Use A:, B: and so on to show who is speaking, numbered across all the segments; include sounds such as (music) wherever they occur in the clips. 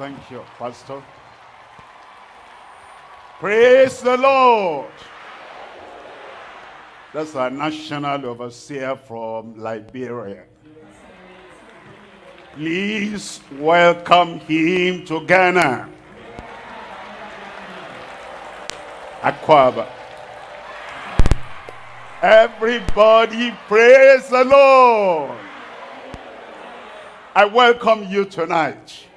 A: Thank you, Pastor. Praise the Lord. That's our national overseer from Liberia. Please welcome him to Ghana. Akwaba. Everybody praise the Lord. I welcome you tonight.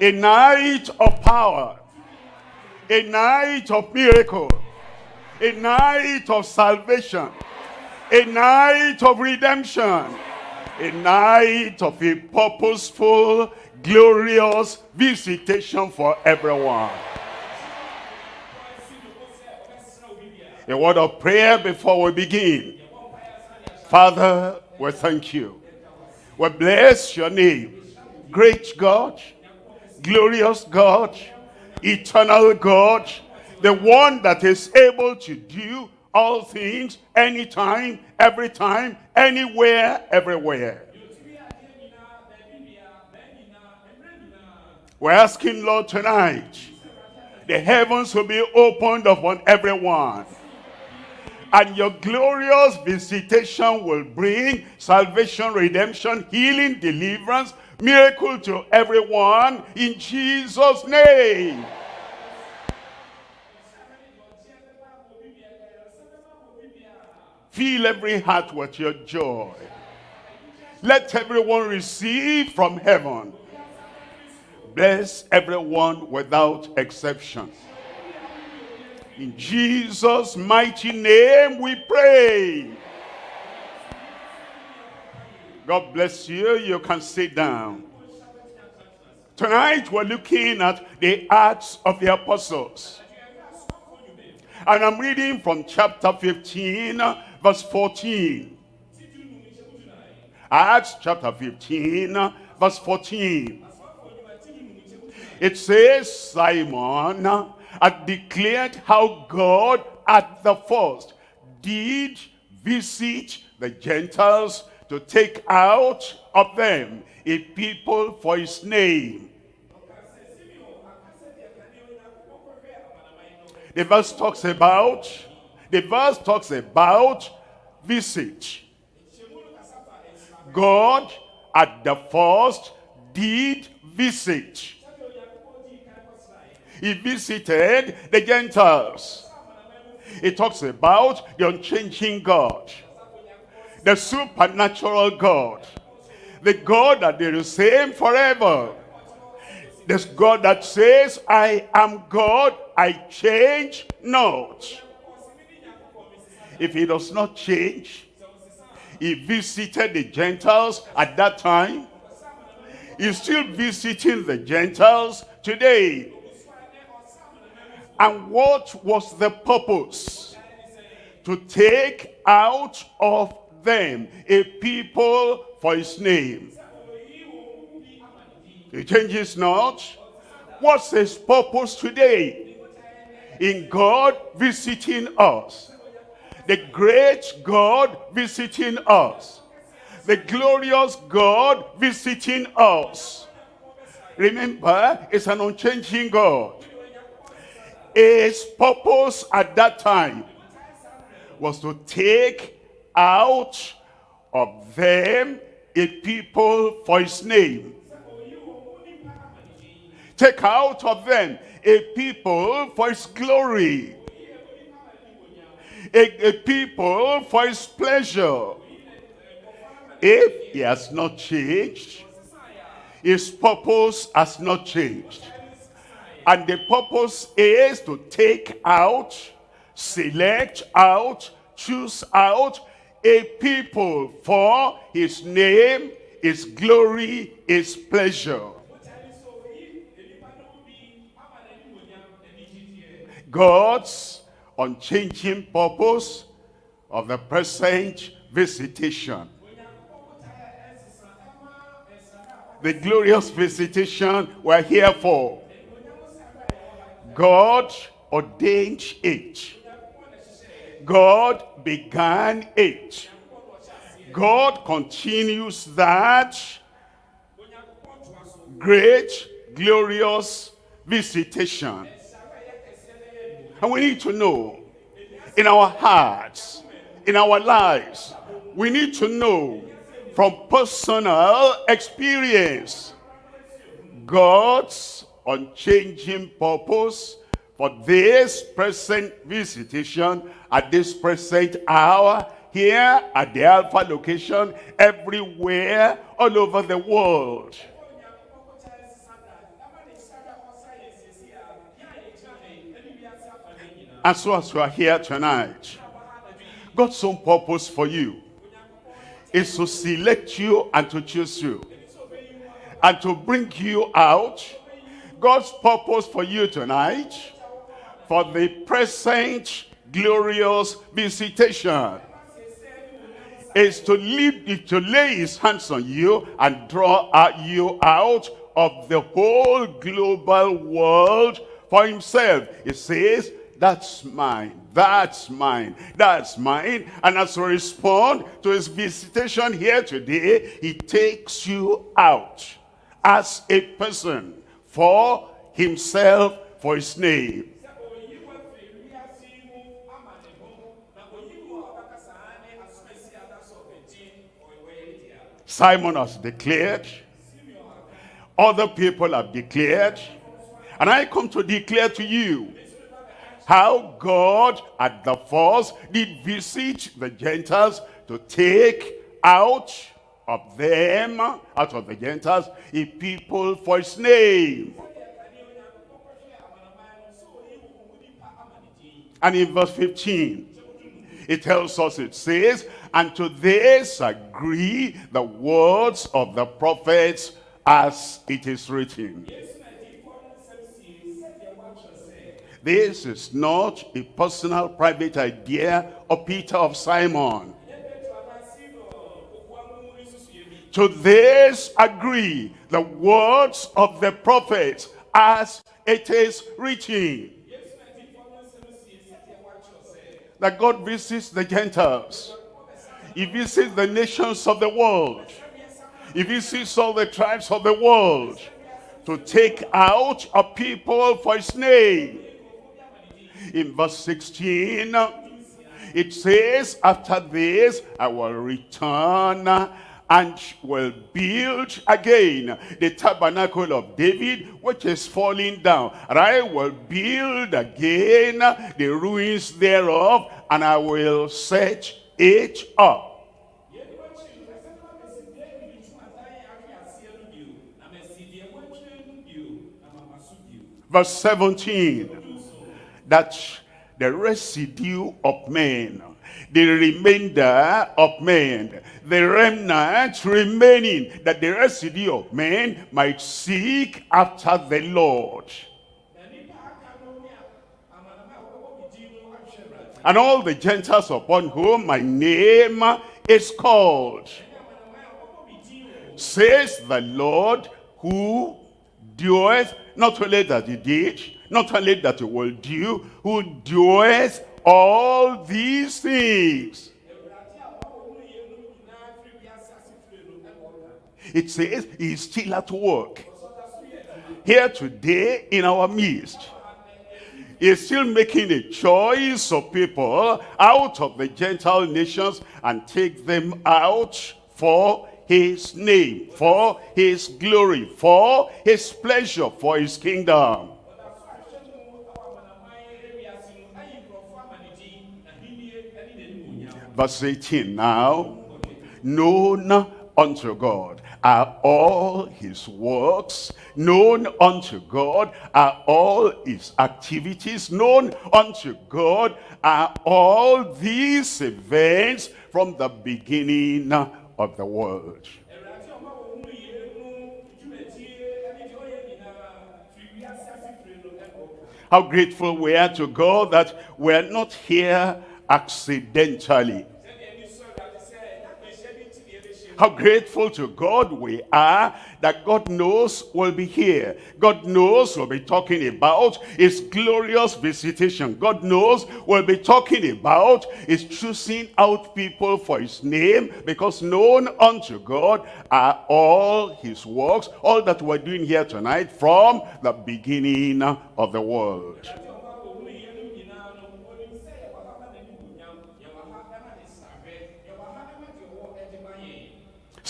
A: A night of power. A night of miracle. A night of salvation. A night of redemption. A night of a purposeful, glorious visitation for everyone. A word of prayer before we begin. Father, we thank you. We bless your name. Great God, glorious God, eternal God, the one that is able to do all things, anytime, every time, anywhere, everywhere. We're asking, Lord, tonight, the heavens will be opened upon everyone. And your glorious visitation will bring salvation, redemption, healing, deliverance, miracle to everyone in Jesus' name. Fill every heart with your joy. Let everyone receive from heaven. Bless everyone without exception. In Jesus' mighty name we pray. God bless you. You can sit down. Tonight we're looking at the Acts of the Apostles. And I'm reading from chapter 15, verse 14. Acts chapter 15, verse 14. It says, Simon had declared how God at the first did visit the Gentiles to take out of them a people for his name. The verse talks about, the verse talks about visit. God at the first did visit. He visited the Gentiles. It talks about the unchanging God. The supernatural God. The God that is the same forever. This God that says, I am God, I change not. If he does not change, he visited the Gentiles at that time. He's still visiting the Gentiles today. And what was the purpose? To take out of them a people for his name. He changes not. What's his purpose today? In God visiting us. The great God visiting us. The glorious God visiting us. Remember, it's an unchanging God. His purpose at that time was to take out of them a people for his name. Take out of them a people for his glory. A, a people for his pleasure. If he has not changed, his purpose has not changed. And the purpose is to take out, select out, choose out a people for his name, his glory, his pleasure. God's unchanging purpose of the present visitation. The glorious visitation we're here for. God ordained it. God began it. God continues that great, glorious visitation. And we need to know in our hearts, in our lives, we need to know from personal experience God's unchanging purpose for this present visitation at this present hour here at the Alpha location, everywhere, all over the world. And so as you are here tonight, God's own purpose for you is to select you and to choose you and to bring you out. God's purpose for you tonight for the present glorious visitation is to lead to lay his hands on you and draw you out of the whole global world for himself. He says, that's mine, that's mine, that's mine. And as we respond to his visitation here today, he takes you out as a person for himself, for his name. Simon has declared, other people have declared, and I come to declare to you how God at the first did visit the Gentiles to take out of them, out of the Gentiles, a people for his name. And in verse 15, it tells us, it says, and to this agree the words of the prophets as it is written. This is not a personal private idea of Peter of Simon. To this agree the words of the prophets as it is written. That God visits the Gentiles. If he visits the nations of the world. If he visits all the tribes of the world to take out a people for his name in verse 16 it says after this i will return and will build again the tabernacle of David, which is falling down. And I will build again the ruins thereof, and I will set it up. Verse 17 that the residue of men, the remainder of men, the remnant remaining, that the residue of men might seek after the Lord. And all the Gentiles upon whom my name is called, says the Lord who doeth, not only that he did, not only that he will do, who doeth all these things. It says he is still at work. Here today in our midst. Is still making a choice of people out of the Gentile nations and take them out for his name, for his glory, for his pleasure, for his kingdom. verse 18 now known unto God are all his works known unto God? Are all his activities known unto God? Are all these events from the beginning of the world? How grateful we are to God that we're not here accidentally How grateful to God we are that God knows we'll be here. God knows we'll be talking about his glorious visitation. God knows we'll be talking about his choosing out people for his name because known unto God are all his works, all that we're doing here tonight from the beginning of the world.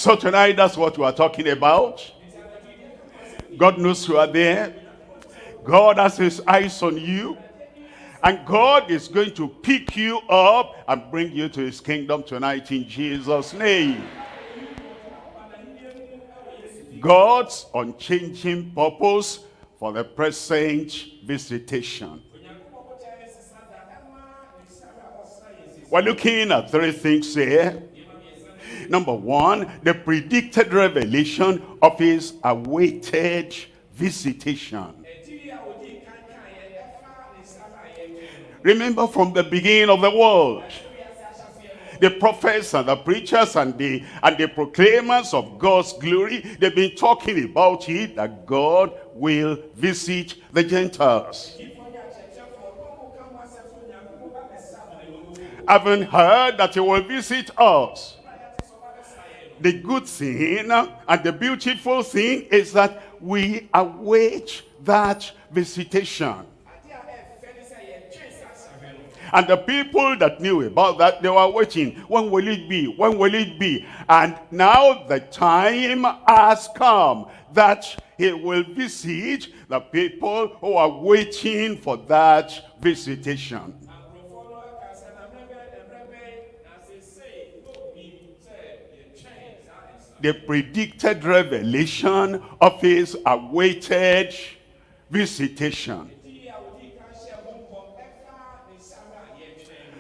A: So tonight, that's what we are talking about. God knows you are there. God has his eyes on you. And God is going to pick you up and bring you to his kingdom tonight in Jesus' name. God's unchanging purpose for the present visitation. We're looking at three things here. Number one, the predicted revelation of his awaited visitation. Remember from the beginning of the world, the prophets and the preachers and the and the proclaimers of God's glory, they've been talking about it that God will visit the Gentiles. Haven't heard that he will visit us the good thing and the beautiful thing is that we await that visitation. And the people that knew about that, they were waiting. When will it be? When will it be? And now the time has come that he will visit the people who are waiting for that visitation. The predicted revelation of his awaited visitation.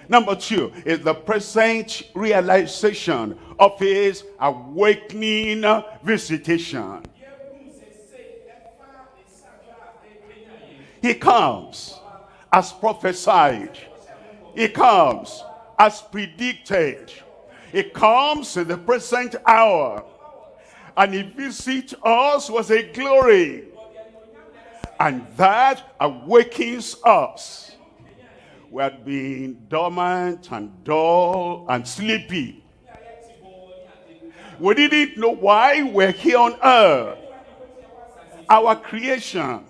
A: Number two is the present realization of his awakening visitation. He comes as prophesied. He comes as predicted. He comes in the present hour and he visits us with a glory. And that awakens us. We had been dormant and dull and sleepy. We didn't know why we're here on earth. Our creation,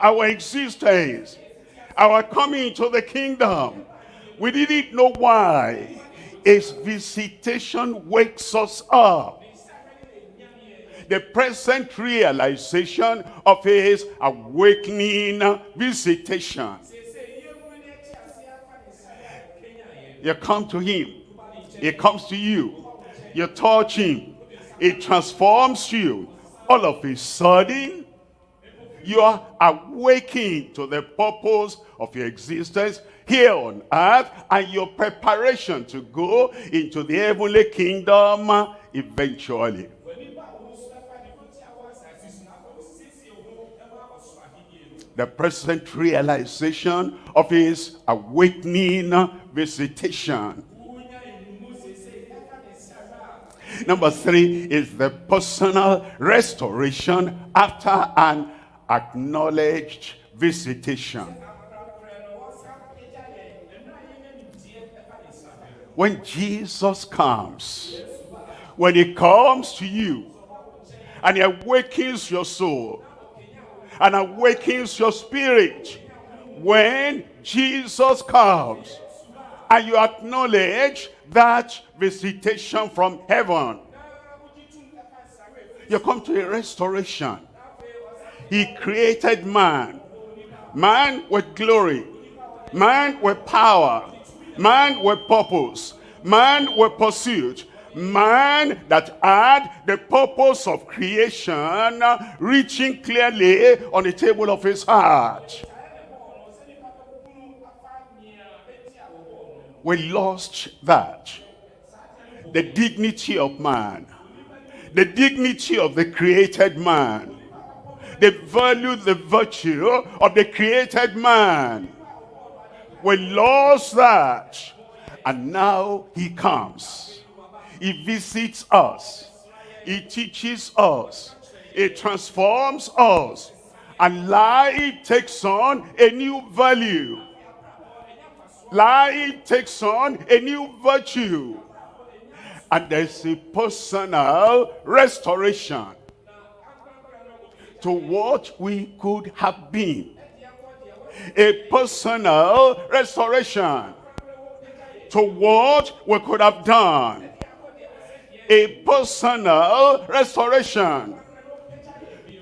A: our existence, our coming to the kingdom. We didn't know why. His visitation wakes us up the present realization of his awakening visitation. You come to him. He comes to you. You touch him. It transforms you. All of a sudden, you are awakening to the purpose of your existence here on earth and your preparation to go into the heavenly kingdom eventually. the present realization of his awakening visitation. Number three is the personal restoration after an acknowledged visitation. When Jesus comes, when he comes to you and he awakens your soul, and awakens your spirit when Jesus comes and you acknowledge that visitation from heaven. You come to a restoration. He created man. Man with glory. Man with power. Man with purpose. Man with pursuit man that had the purpose of creation reaching clearly on the table of his heart. We lost that. The dignity of man. The dignity of the created man. The value, the virtue of the created man. We lost that. And now he comes He visits us. He teaches us. It transforms us. And life takes on a new value. Life takes on a new virtue. And there's a personal restoration to what we could have been. A personal restoration to what we could have done. A personal restoration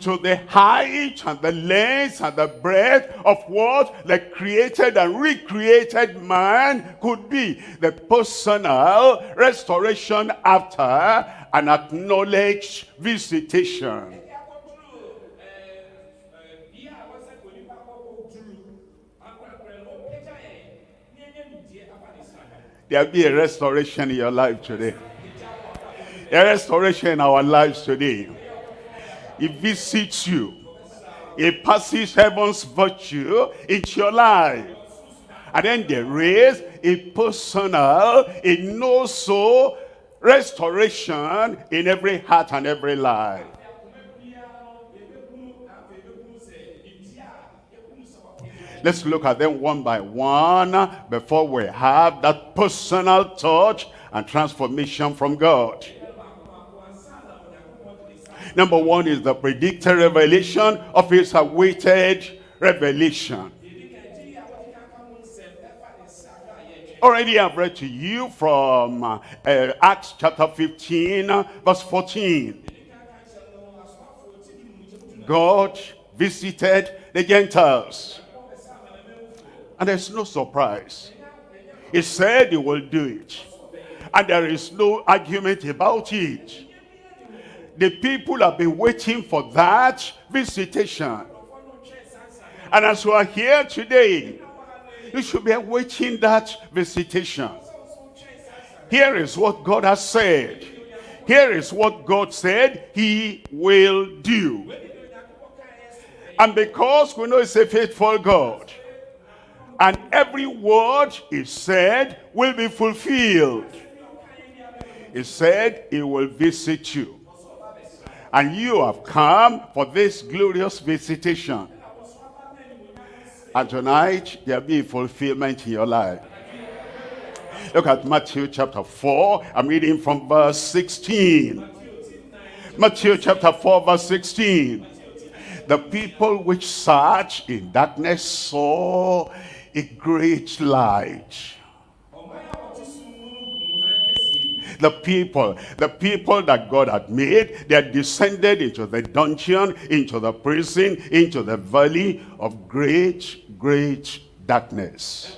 A: to the height and the length and the breadth of what the created and recreated man could be. The personal restoration after an acknowledged visitation. There'll be a restoration in your life today. A restoration in our lives today. He visits you. He passes heaven's virtue into your life. And then there is a personal, a no-so restoration in every heart and every life. Let's look at them one by one before we have that personal touch and transformation from God. Number one is the predicted revelation of his awaited revelation. Already I've read to you from uh, Acts chapter 15 verse 14. God visited the Gentiles. And there's no surprise. He said he will do it. And there is no argument about it. The people have been waiting for that visitation. And as you are here today, you should be awaiting that visitation. Here is what God has said. Here is what God said he will do. And because we know he's a faithful God, and every word he said will be fulfilled. He said he will visit you. And you have come for this glorious visitation. And tonight, there'll be fulfillment in your life. Look at Matthew chapter 4. I'm reading from verse 16. Matthew chapter 4 verse 16. The people which sat in darkness saw a great light. the people, the people that God had made, they had descended into the dungeon, into the prison, into the valley of great, great darkness.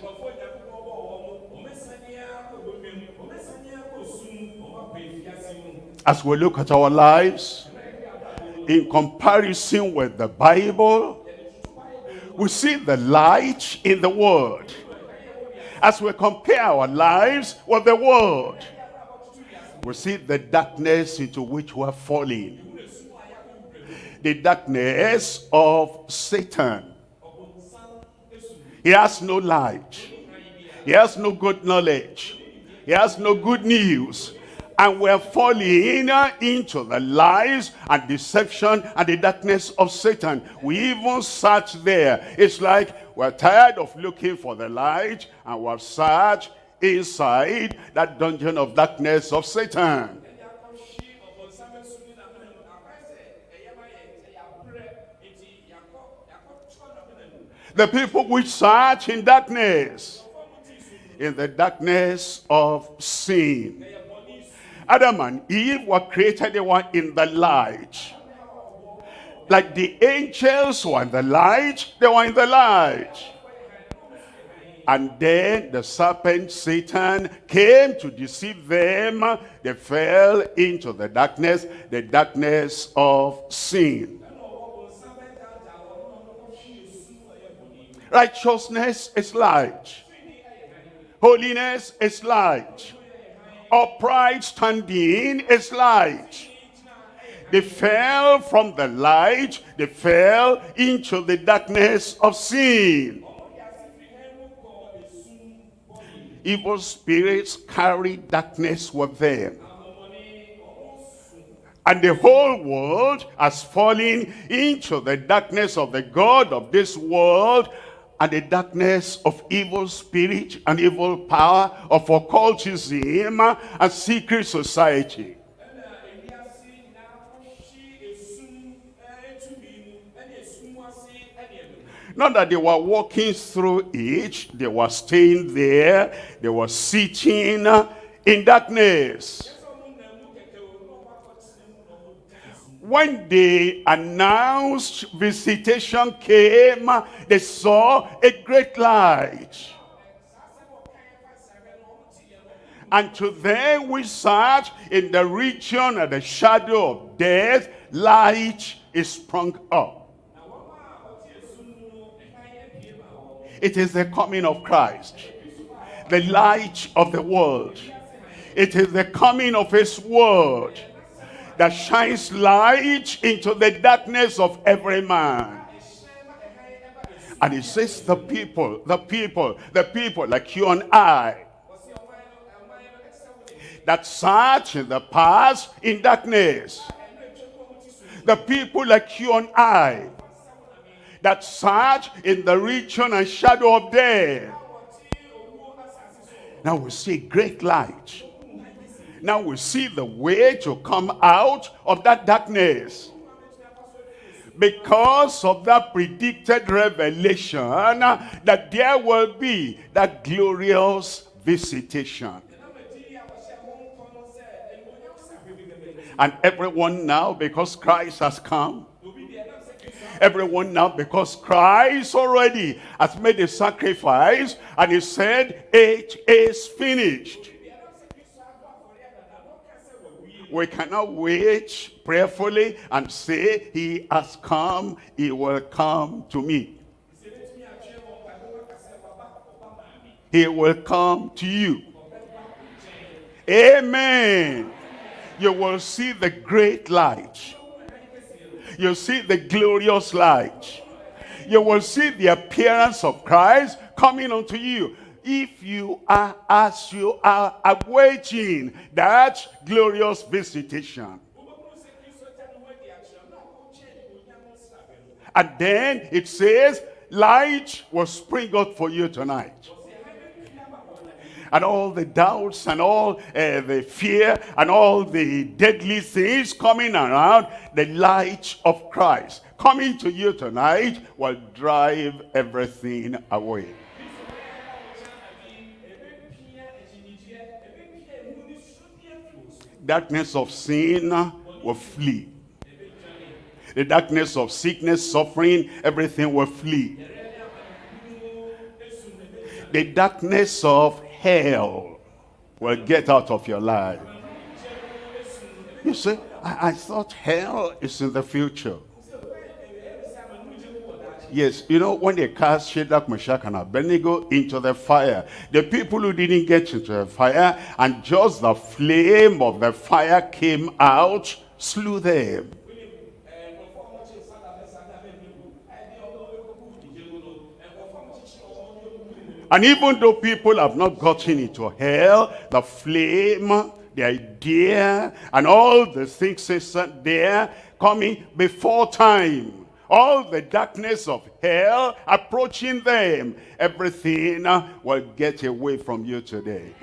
A: As we look at our lives, in comparison with the Bible, we see the light in the world. As we compare our lives with the world, we see the darkness into which we are falling. The darkness of Satan. He has no light. He has no good knowledge. He has no good news. And we're falling into the lies and deception and the darkness of Satan. We even sat there. It's like we're tired of looking for the light and we're sat inside that dungeon of darkness of Satan. The people which sat in darkness, in the darkness of sin. Adam and Eve were created, they were in the light. Like the angels were in the light, they were in the light. And then the serpent, Satan, came to deceive them. They fell into the darkness, the darkness of sin. Righteousness is light. Holiness is light. Upright standing is light. They fell from the light. They fell into the darkness of sin. evil spirits carry darkness with them. And the whole world has fallen into the darkness of the God of this world and the darkness of evil spirit and evil power of occultism and secret society. Not that they were walking through it, they were staying there, they were sitting in darkness. When the announced visitation came, they saw a great light. And to them we sat in the region of the shadow of death, light is sprung up. It is the coming of Christ, the light of the world. It is the coming of his word that shines light into the darkness of every man. And it says the people, the people, the people like you and I that sat in the past in darkness. The people like you and I that sat in the region and shadow of death. Now we see great light. Now we see the way to come out of that darkness. Because of that predicted revelation that there will be that glorious visitation. And everyone now, because Christ has come, everyone now because Christ already has made a sacrifice and he said it is finished. We cannot wait prayerfully and say he has come, he will come to me. He will come to you. Amen. You will see the great light you see the glorious light. You will see the appearance of Christ coming unto you. If you are as you are awaiting that glorious visitation. And then it says, light will spring up for you tonight and all the doubts and all uh, the fear and all the deadly things coming around, the light of Christ coming to you tonight will drive everything away. Darkness of sin will flee. The darkness of sickness, suffering, everything will flee. The darkness of hell will get out of your life. You see, I, I thought hell is in the future. Yes, you know, when they cast Shadrach, Meshach, and Abednego into the fire, the people who didn't get into the fire, and just the flame of the fire came out, slew them. And even though people have not gotten into hell, the flame, the idea, and all the things there coming before time. All the darkness of hell approaching them. Everything uh, will get away from you today.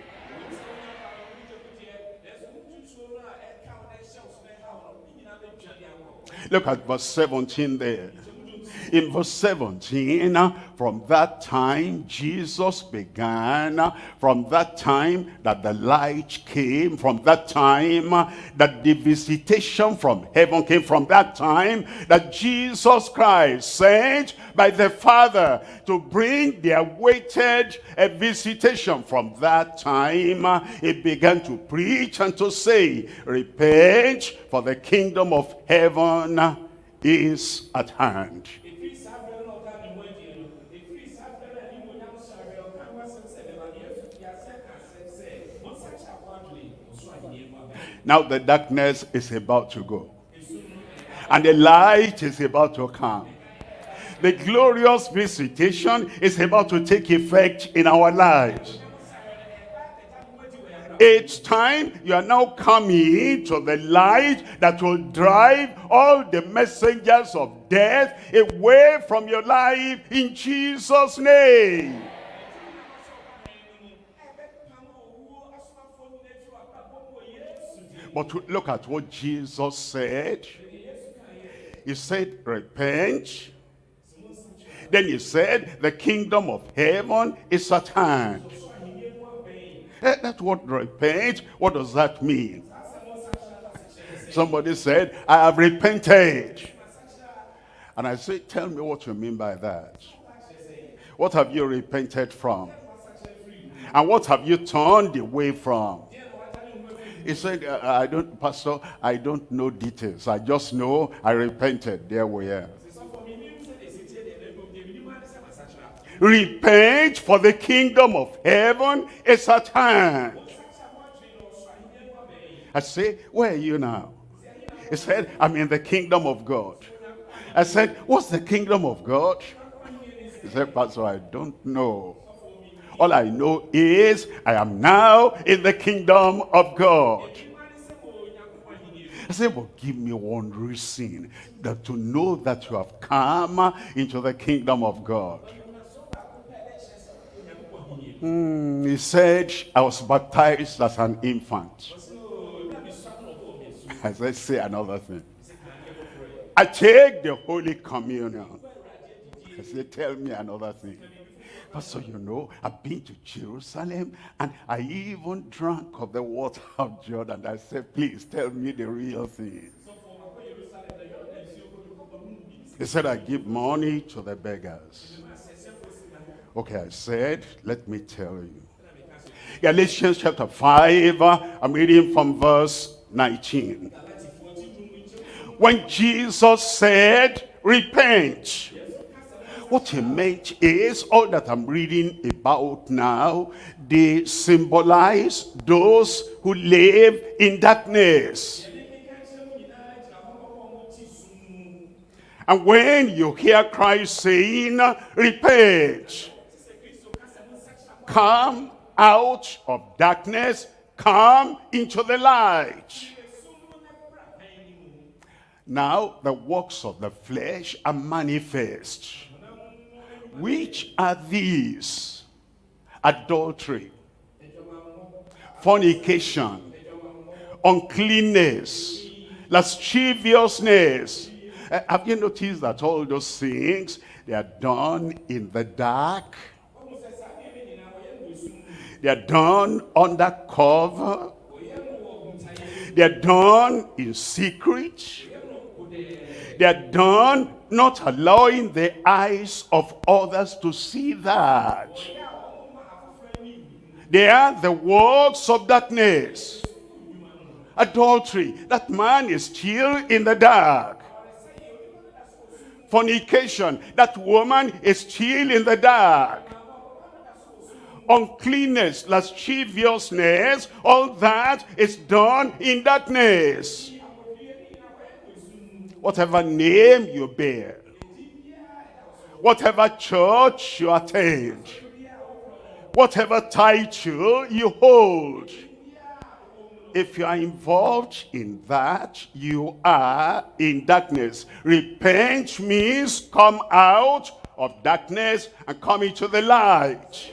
A: Look at verse 17 there. In verse 17, uh, from that time, Jesus began. Uh, from that time that the light came. From that time uh, that the visitation from heaven came. From that time that Jesus Christ sent by the Father to bring the awaited visitation. From that time, he began to preach and to say, Repent, for the kingdom of heaven is at hand. Now the darkness is about to go. And the light is about to come. The glorious visitation is about to take effect in our lives. It's time you are now coming to the light that will drive all the messengers of death away from your life in Jesus' name. But look at what Jesus said. He said, repent. Then he said, the kingdom of heaven is at hand. Eh, that's what repent, what does that mean? Somebody said, I have repented. And I said, tell me what you mean by that. What have you repented from? And what have you turned away from? He said, uh, I don't, Pastor, I don't know details. I just know I repented. There we are. Repent for the kingdom of heaven is at hand. I say, where are you now? He said, I'm in the kingdom of God. I said, what's the kingdom of God? He said, Pastor, I don't know. All I know is I am now in the kingdom of God. I said, well, give me one reason that to know that you have come into the kingdom of God. Mm, he said, I was baptized as an infant. I said, say another thing. I take the Holy Communion. I said, tell me another thing. Pastor, you know, I've been to Jerusalem and I even drank of the water (laughs) of Jordan. I said, please tell me the real thing. He said, I give money to the beggars. Okay, I said, let me tell you. Galatians chapter 5, I'm reading from verse 19. When Jesus said, repent. What he meant is, all that I'm reading about now, they symbolize those who live in darkness. And when you hear Christ saying, repent, Come out of darkness, come into the light. Now the works of the flesh are manifest. Which are these? Adultery, fornication, uncleanness, lasciviousness. Uh, have you noticed that all those things, they are done in the dark? They are done under cover. They are done in secret. They are done not allowing the eyes of others to see that. They are the works of darkness. Adultery. That man is still in the dark. Fornication. That woman is still in the dark uncleanness, lasciviousness, all that is done in darkness. Whatever name you bear, whatever church you attend, whatever title you hold, if you are involved in that, you are in darkness. Repent means come out of darkness and come into the light.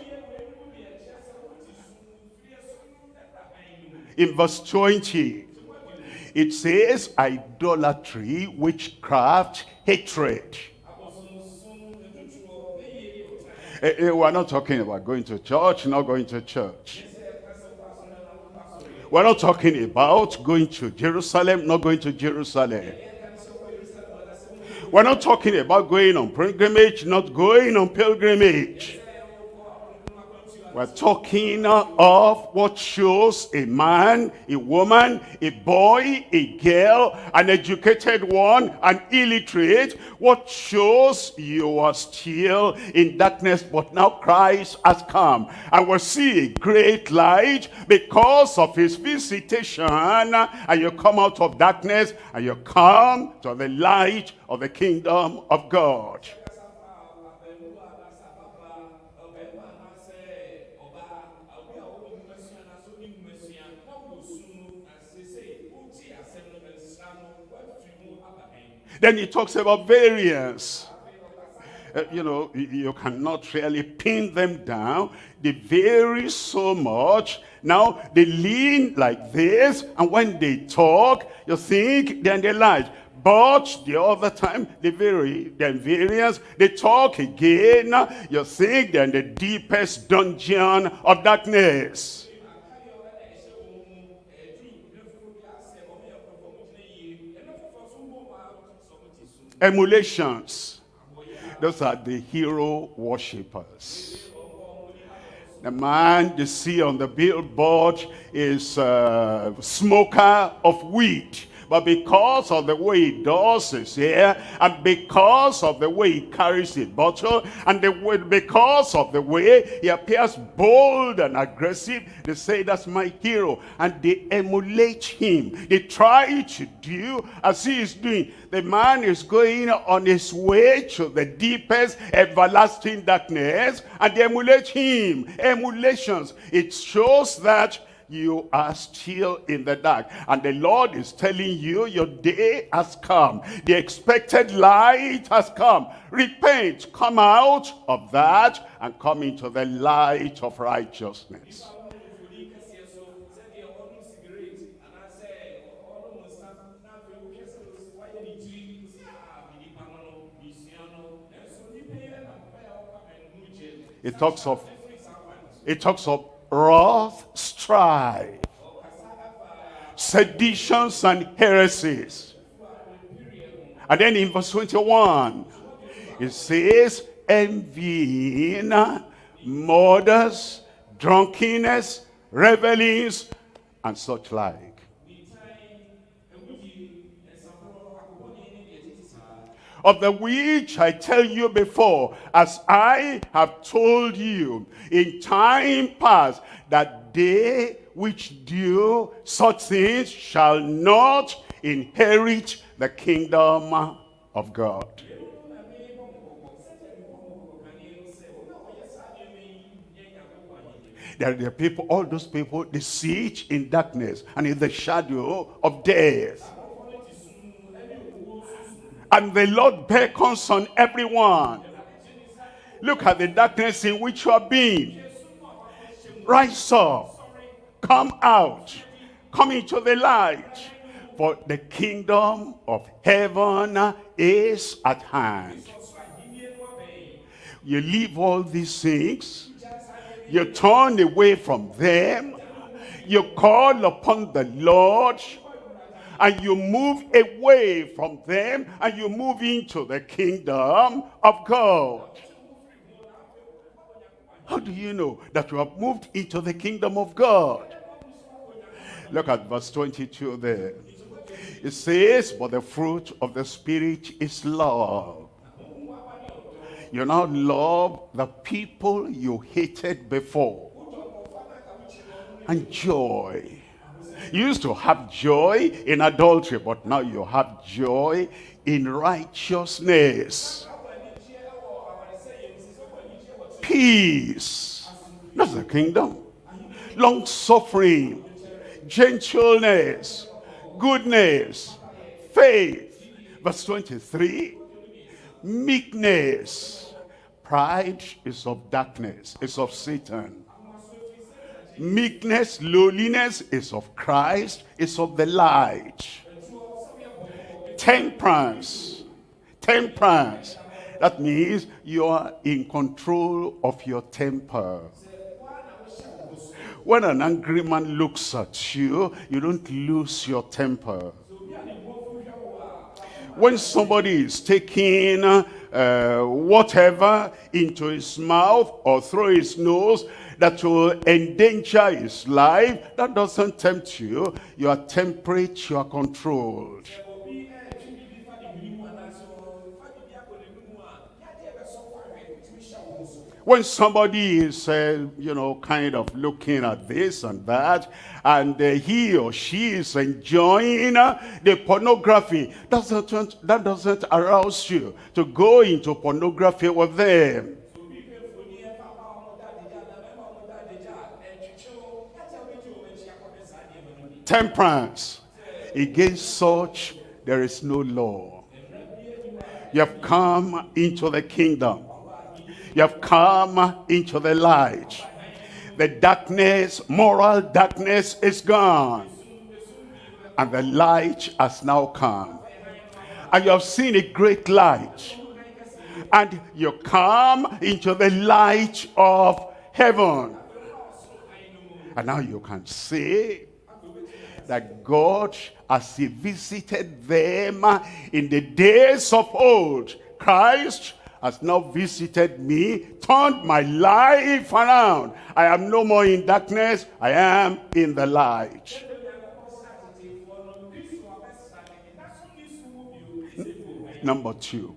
A: in verse 20. It says idolatry, witchcraft, hatred. Uh, we're not talking about going to church, not going to church. We're not talking about going to Jerusalem, not going to Jerusalem. We're not talking about going on pilgrimage, not going on pilgrimage. We're talking of what shows a man, a woman, a boy, a girl, an educated one, an illiterate. What shows you are still in darkness, but now Christ has come. And we see a great light because of his visitation. And you come out of darkness and you come to the light of the kingdom of God. Then he talks about variance. Uh, you know, you cannot really pin them down. They vary so much. Now, they lean like this, and when they talk, you think they're light. But the other time, they vary, they're variance. They talk again. You think they're in the deepest dungeon of darkness. Emulations. Those are the hero worshippers. The man you see on the billboard is a smoker of weed. But because of the way he does his hair, and because of the way he carries his bottle, and the way, because of the way he appears bold and aggressive, they say that's my hero. And they emulate him. They try to do as he is doing. The man is going on his way to the deepest everlasting darkness, and they emulate him. Emulations. It shows that you are still in the dark. And the Lord is telling you, your day has come. The expected light has come. Repent, come out of that and come into the light of righteousness. It talks of it talks of wrath, strife, seditions and heresies. And then in verse 21, it says, envying, murders, drunkenness, revelings, and such like. Of the which I tell you before, as I have told you in time past, that they which do such things shall not inherit the kingdom of God. There are people, all those people, they sit in darkness and in the shadow of death. And the Lord beckons on everyone. Look at the darkness in which you are being. Rise up. Come out. Come into the light. For the kingdom of heaven is at hand. You leave all these things. You turn away from them. You call upon the Lord and you move away from them and you move into the kingdom of God. How do you know that you have moved into the kingdom of God? Look at verse 22 there. It says, but the fruit of the Spirit is love. You now love the people you hated before. And joy you used to have joy in adultery, but now you have joy in righteousness. Peace. That's the kingdom. Long suffering, gentleness, goodness, faith. Verse 23, meekness. Pride is of darkness, is of Satan meekness, lowliness is of Christ, is of the light. Temperance, temperance, that means you are in control of your temper. When an angry man looks at you, you don't lose your temper. When somebody is taking uh, whatever into his mouth or through his nose, that will endanger his life, that doesn't tempt you. You are temperate, you are controlled. when somebody is, uh, you know, kind of looking at this and that, and uh, he or she is enjoying uh, the pornography, that doesn't, that doesn't arouse you to go into pornography with them. Temperance. Against such, there is no law. You have come into the kingdom. You have come into the light. The darkness, moral darkness is gone. And the light has now come. And you have seen a great light. And you come into the light of heaven. And now you can see that God, as he visited them in the days of old, Christ has now visited me, turned my life around. I am no more in darkness, I am in the light. Number two.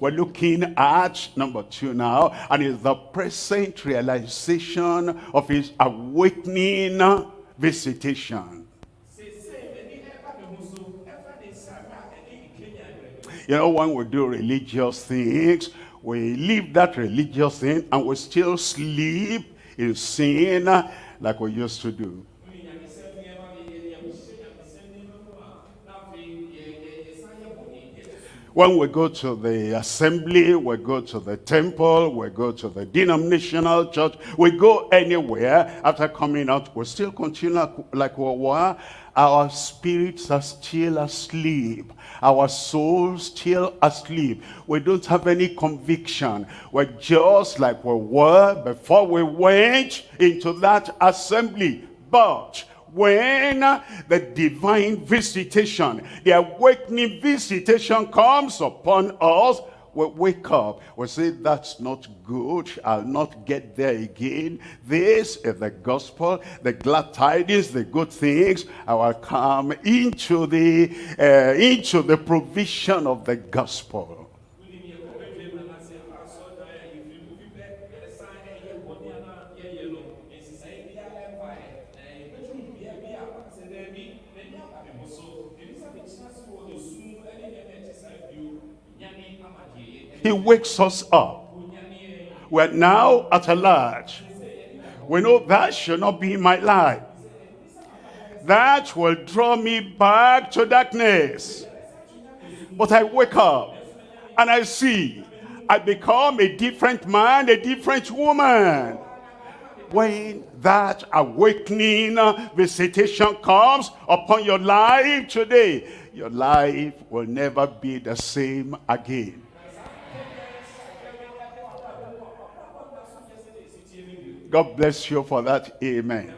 A: We're looking at number two now, and it's the present realization of his awakening visitation. You know, when we do religious things, we leave that religious thing and we still sleep in sin uh, like we used to do. When we go to the assembly, we go to the temple, we go to the denominational church, we go anywhere, after coming out, we still continue like we were. Our spirits are still asleep. Our souls still asleep. We don't have any conviction. We're just like we were before we went into that assembly. But when the divine visitation, the awakening visitation comes upon us, we wake up, we say, that's not good, I'll not get there again. This is the gospel, the glad tidings, the good things. I will come into the, uh, into the provision of the gospel. He wakes us up. We're now at a large. We know that should not be my life. That will draw me back to darkness. But I wake up and I see I become a different man, a different woman. When that awakening uh, visitation comes upon your life today, your life will never be the same again. God bless you for that. Amen.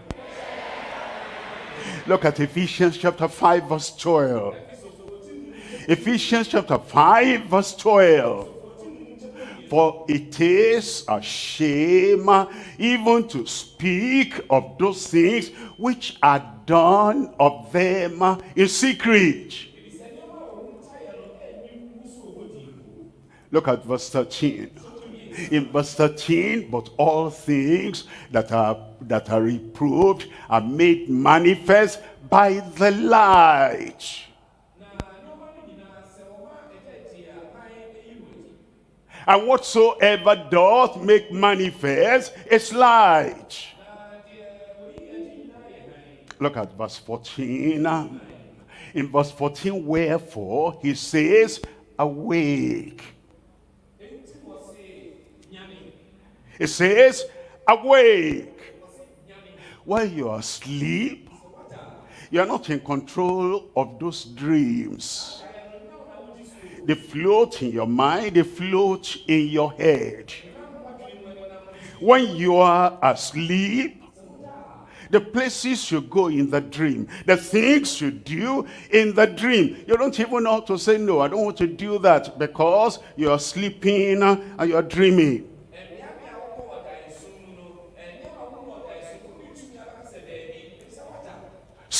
A: Look at Ephesians chapter 5 verse 12. Ephesians chapter 5 verse 12. For it is a shame uh, even to speak of those things which are done of them uh, in secret. Look at verse 13 in verse 13 but all things that are that are reproved are made manifest by the light. And whatsoever doth make manifest is light. Look at verse 14 in verse 14 wherefore he says awake It says, awake. While you are asleep, you are not in control of those dreams. They float in your mind, they float in your head. When you are asleep, the places you go in the dream, the things you do in the dream. You don't even know how to say, no, I don't want to do that because you are sleeping and you are dreaming.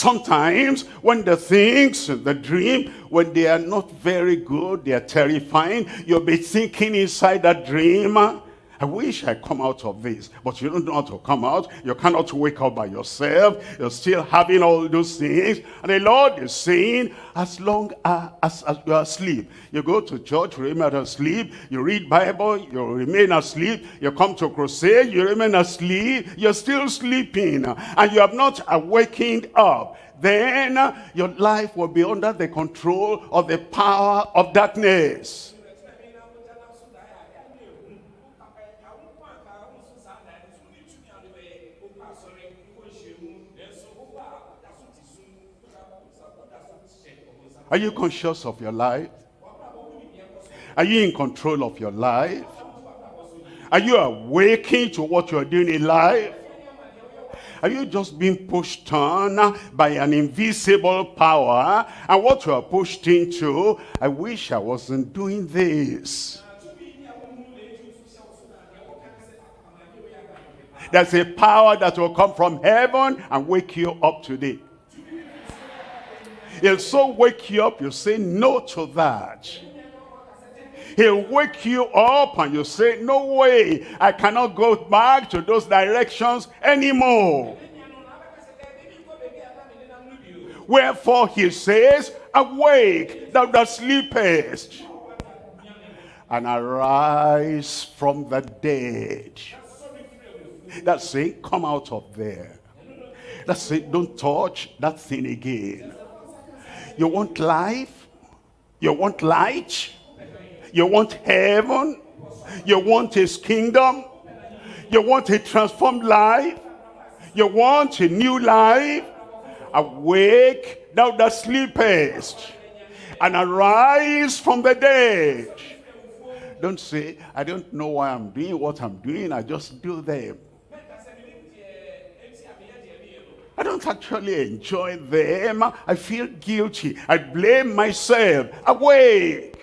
A: Sometimes when the things, the dream, when they are not very good, they are terrifying, you'll be thinking inside that dream, ah, I wish I come out of this. But you don't know how to come out. You cannot wake up by yourself. You're still having all those things. And the Lord is saying, as long as, as you are asleep, you go to church, remain asleep. You read Bible, you remain asleep. You come to crusade, you remain asleep. You're still sleeping. And you have not awakened up then your life will be under the control of the power of darkness. Are you conscious of your life? Are you in control of your life? Are you awakening to what you're doing in life? Are you just being pushed on by an invisible power? And what you are pushed into, I wish I wasn't doing this. There's a power that will come from heaven and wake you up today. He'll so wake you up, you say no to that. He'll wake you up and you say, no way, I cannot go back to those directions anymore. Wherefore he says, awake, thou that sleepest, and arise from the dead. That's it, come out of there. That's it, don't touch that thing again. You want life? You want light? You want heaven? You want his kingdom? You want a transformed life? You want a new life? Awake, thou that sleepest, and arise from the dead. Don't say, I don't know why I'm doing what I'm doing, I just do them. I don't actually enjoy them. I feel guilty. I blame myself. Awake.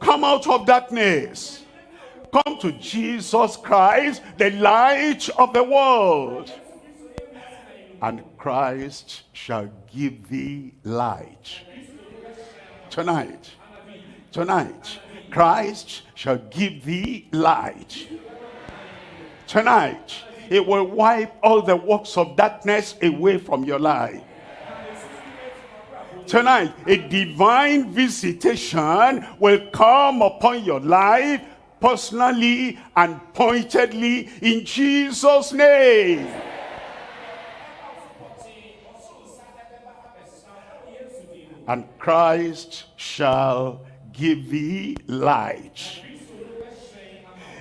A: Come out of darkness. Come to Jesus Christ, the light of the world. And Christ shall give thee light. Tonight, tonight, Christ shall give thee light. Tonight, it will wipe all the works of darkness away from your life. Tonight a divine visitation will come upon your life personally and pointedly in Jesus name. And Christ shall give thee light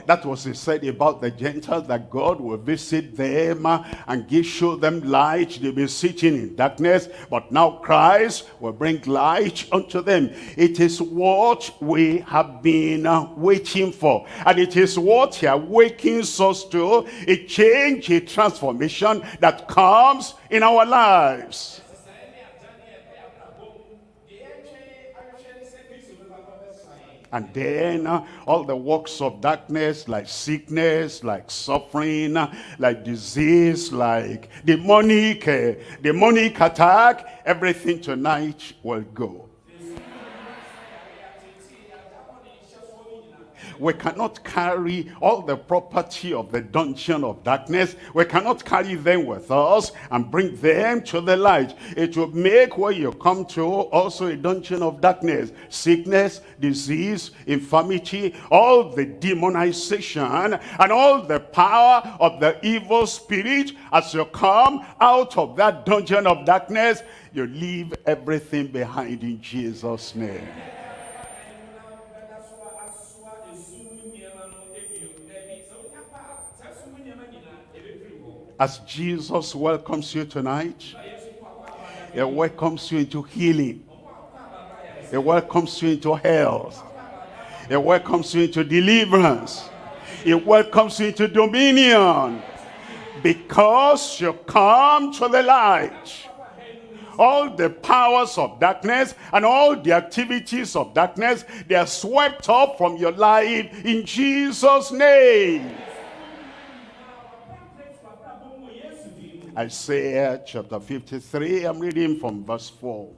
A: that was he said about the Gentiles, that God will visit them uh, and give, show them light. They'll be sitting in darkness, but now Christ will bring light unto them. It is what we have been uh, waiting for. And it is what he awakens us to, a change, a transformation that comes in our lives. And then uh, all the works of darkness like sickness, like suffering, uh, like disease, like demonic, uh, demonic attack, everything tonight will go. We cannot carry all the property of the dungeon of darkness. We cannot carry them with us and bring them to the light. It will make where you come to also a dungeon of darkness. Sickness, disease, infirmity, all the demonization and all the power of the evil spirit as you come out of that dungeon of darkness, you leave everything behind in Jesus' name. As Jesus welcomes you tonight, he welcomes you into healing. He welcomes you into health. He welcomes you into deliverance. He welcomes you into dominion. Because you come to the light. All the powers of darkness and all the activities of darkness, they are swept up from your life in Jesus' name. Isaiah chapter 53, I'm reading from verse 4.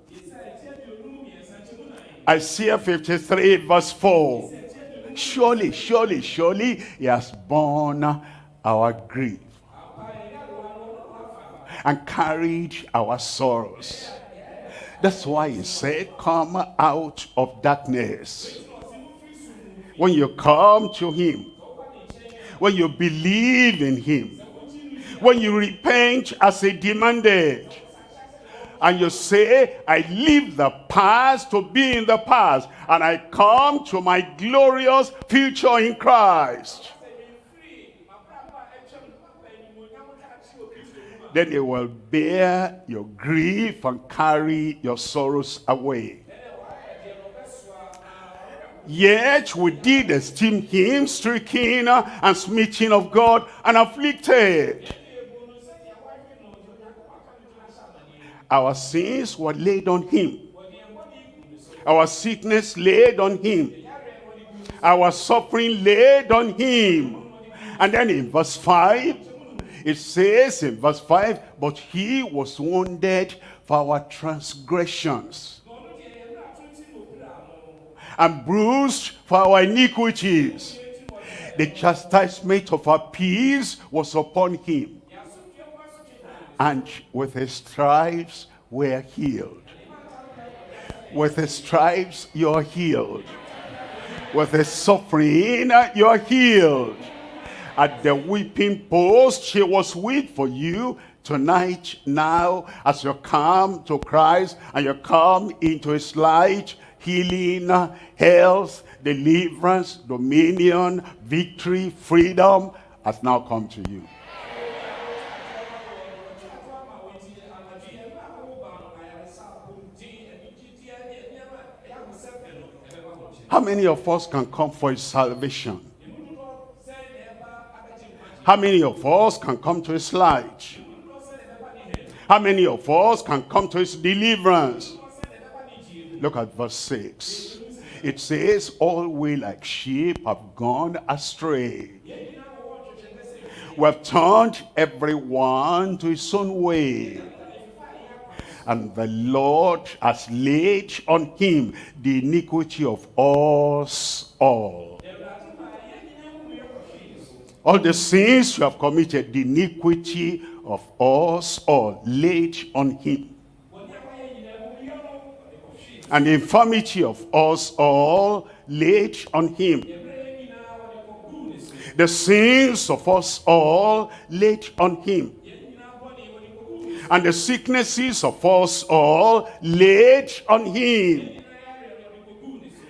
A: Isaiah 53 verse 4. Surely, surely, surely he has borne our grief and carried our sorrows. That's why he said, come out of darkness. When you come to him, when you believe in him, when you repent as he demanded and you say, I leave the past to be in the past and I come to my glorious future in Christ. then he will bear your grief and carry your sorrows away. Yet we did esteem him stricken and smitten of God and afflicted. Our sins were laid on him. Our sickness laid on him. Our suffering laid on him. And then in verse 5, it says in verse 5, But he was wounded for our transgressions and bruised for our iniquities. The chastisement of our peace was upon him. And with his stripes we are healed. With his stripes you are healed. With his suffering you are healed. At the weeping post she was weep for you tonight now as you come to Christ and you come into his light healing, health, deliverance, dominion, victory, freedom has now come to you. How many of us can come for his salvation? How many of us can come to his light? How many of us can come to his deliverance? Look at verse 6. It says, All we like sheep have gone astray. We have turned everyone to his own way. And the Lord has laid on him the iniquity of us all. All the sins you have committed, the iniquity of us all, laid on him and the infirmity of us all laid on him. The sins of us all laid on him. And the sicknesses of us all laid on him.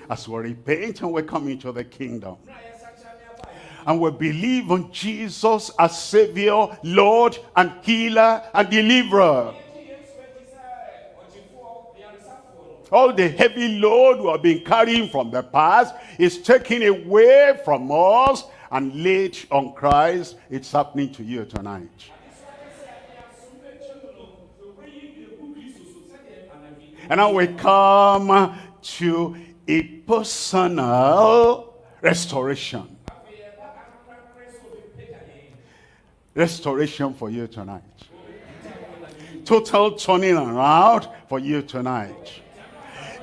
A: As we repent and we come into the kingdom. And we believe on Jesus as Savior, Lord, and Healer, and Deliverer. all the heavy load we have been carrying from the past is taken away from us and laid on Christ. It's happening to you tonight. And now we come to a personal restoration. Restoration for you tonight. Total turning around for you tonight.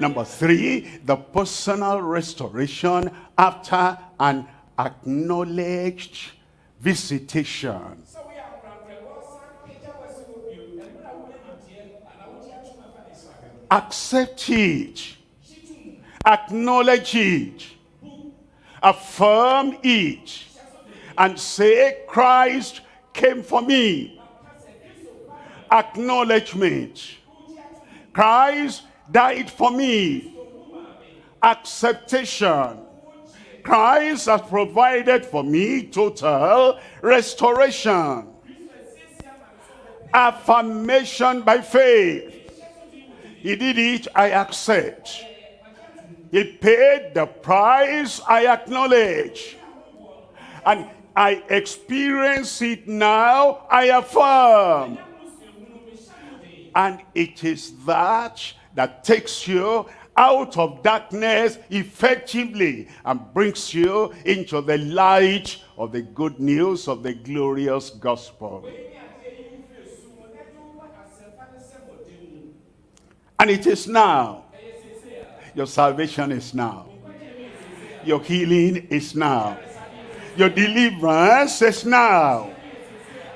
A: Number three, the personal restoration after an acknowledged visitation. Accept it. Acknowledge it. Affirm it. And say, Christ came for me. Acknowledgement. Christ died for me. Acceptation. Christ has provided for me total restoration. Affirmation by faith. He did it, I accept. He paid the price, I acknowledge. And I experience it now, I affirm. And it is that that takes you out of darkness effectively and brings you into the light of the good news of the glorious gospel. And it is now. Your salvation is now. Your healing is now. Your deliverance is now.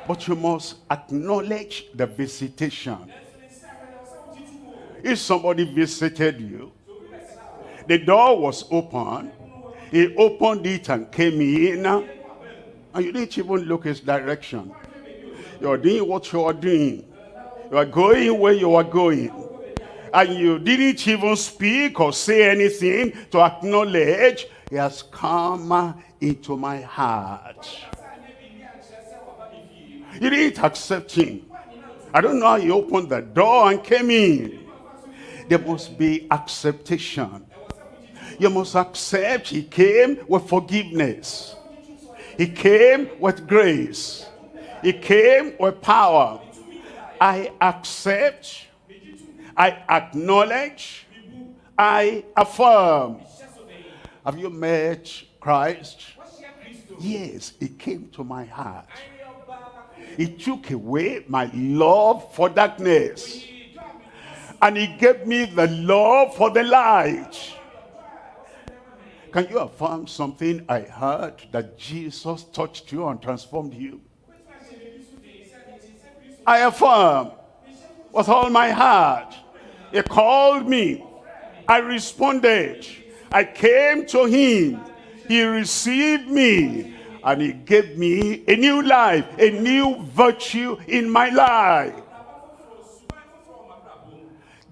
A: But you must acknowledge the visitation. If somebody visited you, the door was open, he opened it and came in, and you didn't even look his direction. You're doing what you are doing. You are going where you are going. And you didn't even speak or say anything to acknowledge he has come into my heart. You didn't accept him. I don't know how he opened the door and came in. There must be acceptation. You must accept he came with forgiveness. He came with grace. He came with power. I accept. I acknowledge. I affirm. Have you met Christ? Yes, he came to my heart. He took away my love for darkness. And he gave me the love for the light. Can you affirm something I heard that Jesus touched you and transformed you? I affirm with all my heart. He called me. I responded. I came to him. He received me. And he gave me a new life, a new virtue in my life.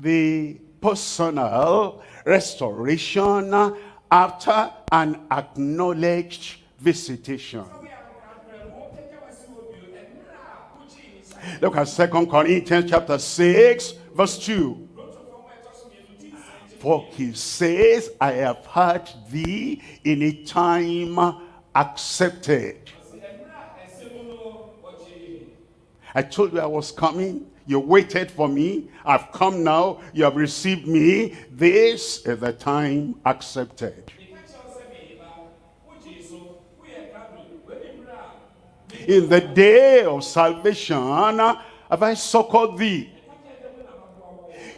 A: The personal restoration after an acknowledged visitation. Look at Second Corinthians chapter 6, verse 2. For he says, I have heard thee in a time accepted. I told you I was coming. You waited for me. I've come now. You have received me. This is the time accepted. In the day of salvation have I succored thee.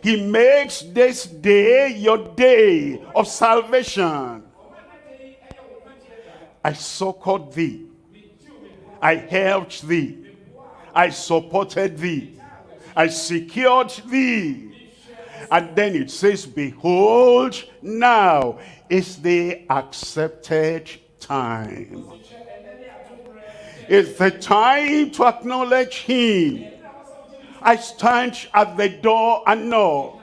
A: He makes this day your day of salvation. I succored thee. I helped thee. I supported thee. I secured thee. And then it says, behold, now is the accepted time. It's the time to acknowledge him. I stand at the door and knock.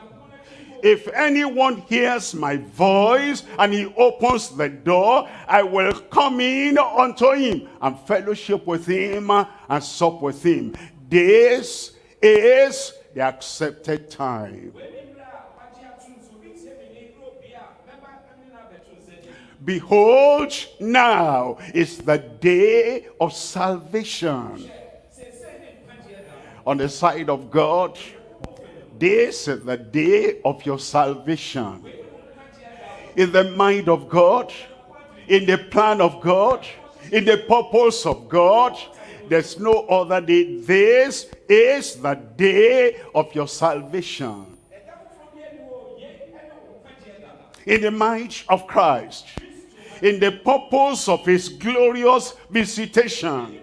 A: If anyone hears my voice and he opens the door, I will come in unto him and fellowship with him and sup with him. This is the accepted time. Behold, now is the day of salvation. On the side of God, this is the day of your salvation. In the mind of God, in the plan of God, in the purpose of God, there's no other day. This is the day of your salvation. In the mind of Christ, in the purpose of his glorious visitation.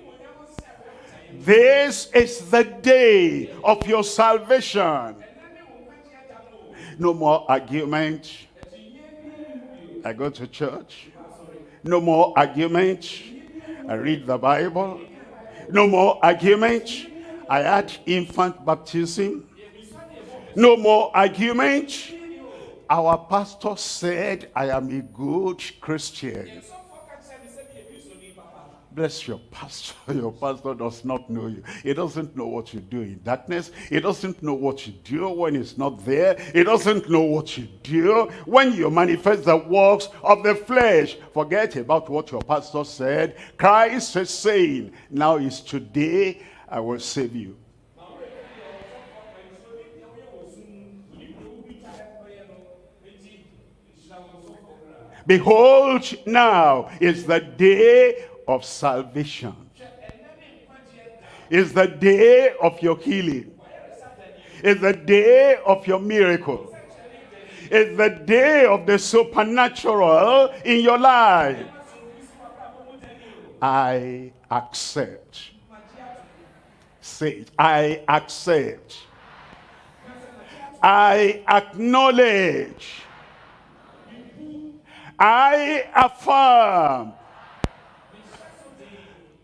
A: This is the day of your salvation. No more argument. I go to church. No more argument. I read the Bible. No more argument. I had infant baptism. No more argument. Our pastor said, I am a good Christian. Bless your pastor. (laughs) Your pastor does not know you. He doesn't know what you do in darkness. He doesn't know what you do when he's not there. He doesn't know what you do when you manifest the works of the flesh. Forget about what your pastor said. Christ is saying, now is today I will save you. Behold, now is the day of salvation. Is the day of your healing. Is the day of your miracle. Is the day of the supernatural in your life. I accept. Say. I accept. I acknowledge. I affirm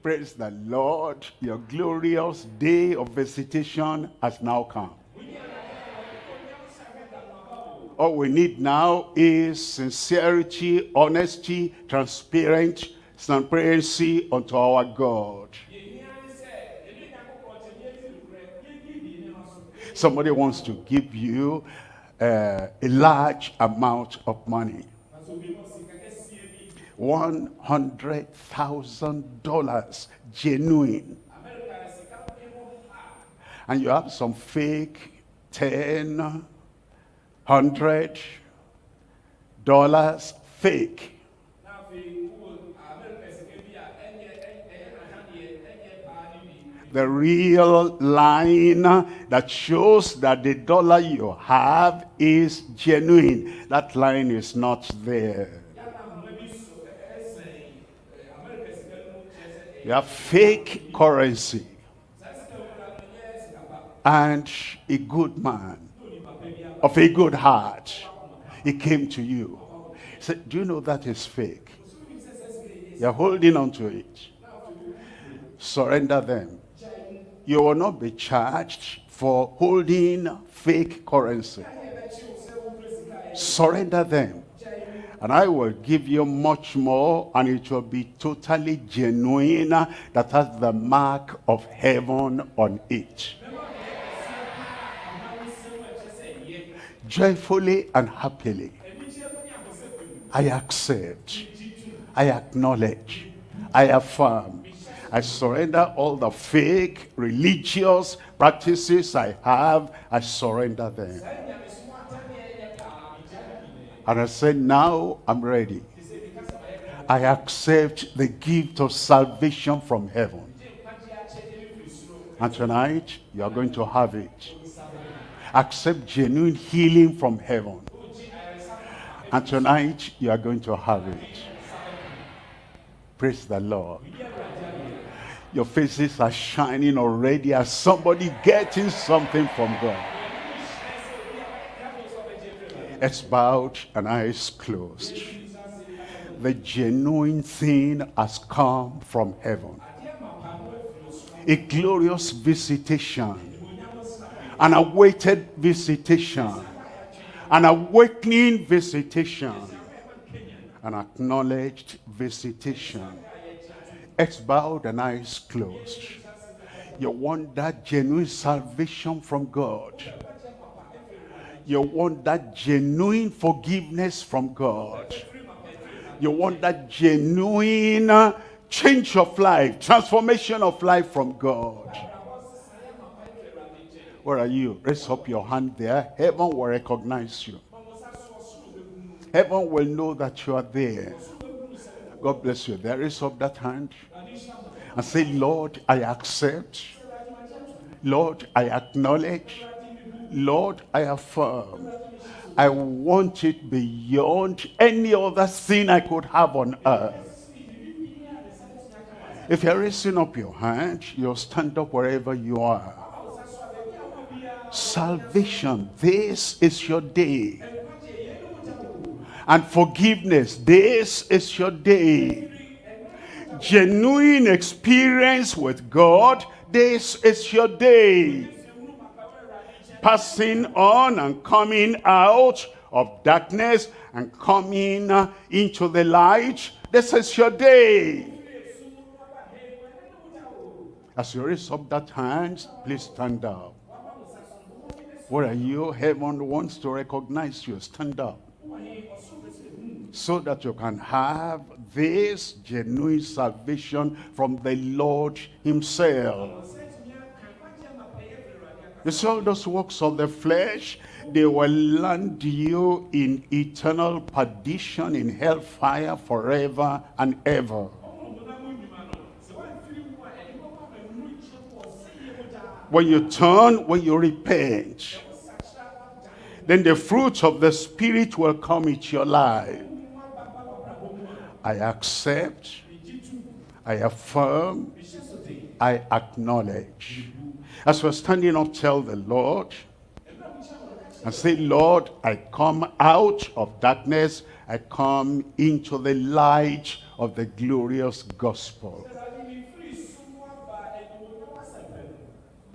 A: Praise the Lord. Your glorious day of visitation has now come. All we need now is sincerity, honesty, transparent, transparency unto our God. Somebody wants to give you uh, a large amount of money. $100,000 genuine. And you have some fake 10, 100 dollars fake. the real line that shows that the dollar you have is genuine. That line is not there. You have fake currency. And a good man of a good heart, he came to you. He said, do you know that is fake? You're holding on to it. Surrender them you will not be charged for holding fake currency. Surrender them. And I will give you much more and it will be totally genuine that has the mark of heaven on it. Joyfully and happily, I accept, I acknowledge, I affirm I surrender all the fake religious practices I have. I surrender them. And I say, now I'm ready. I accept the gift of salvation from heaven. And tonight, you are going to have it. Accept genuine healing from heaven. And tonight, you are going to have it. Praise the Lord. Your faces are shining already as somebody getting something from God. It's bowed and eyes closed. The genuine thing has come from heaven. A glorious visitation. An awaited visitation. An awakening visitation. An acknowledged visitation heads bowed and eyes closed. You want that genuine salvation from God. You want that genuine forgiveness from God. You want that genuine uh, change of life, transformation of life from God. Where are you? Raise up your hand there. Heaven will recognize you. Heaven will know that you are there. God bless you. There is up that hand and say, Lord, I accept. Lord, I acknowledge. Lord, I affirm. I want it beyond any other sin I could have on earth. If you're raising up your hand, you'll stand up wherever you are. Salvation, this is your day. And forgiveness, this is your day genuine experience with God, this is your day. Passing on and coming out of darkness and coming uh, into the light, this is your day. As you raise up that hand, please stand up. Where are you? Heaven wants to recognize you. Stand up so that you can have this genuine salvation from the Lord himself. See those works of the flesh, they will land you in eternal perdition in hellfire forever and ever. When you turn, when you repent, then the fruits of the Spirit will come into your life. I accept, I affirm, I acknowledge. As we're standing up, tell the Lord, and say, Lord, I come out of darkness, I come into the light of the glorious gospel.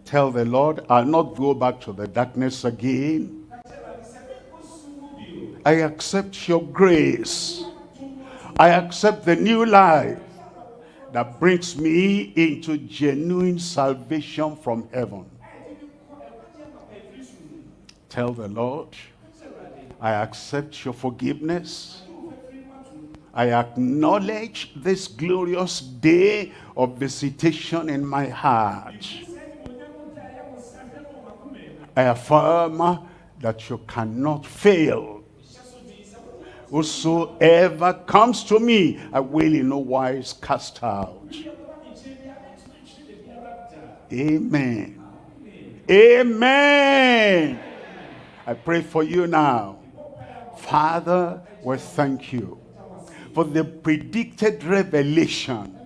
A: Tell the Lord, I'll not go back to the darkness again. I accept your grace. I accept the new life that brings me into genuine salvation from heaven. Tell the Lord, I accept your forgiveness. I acknowledge this glorious day of visitation in my heart. I affirm that you cannot fail. Whosoever comes to me, I will in no wise cast out. Amen. Amen. I pray for you now. Father, we thank you for the predicted revelation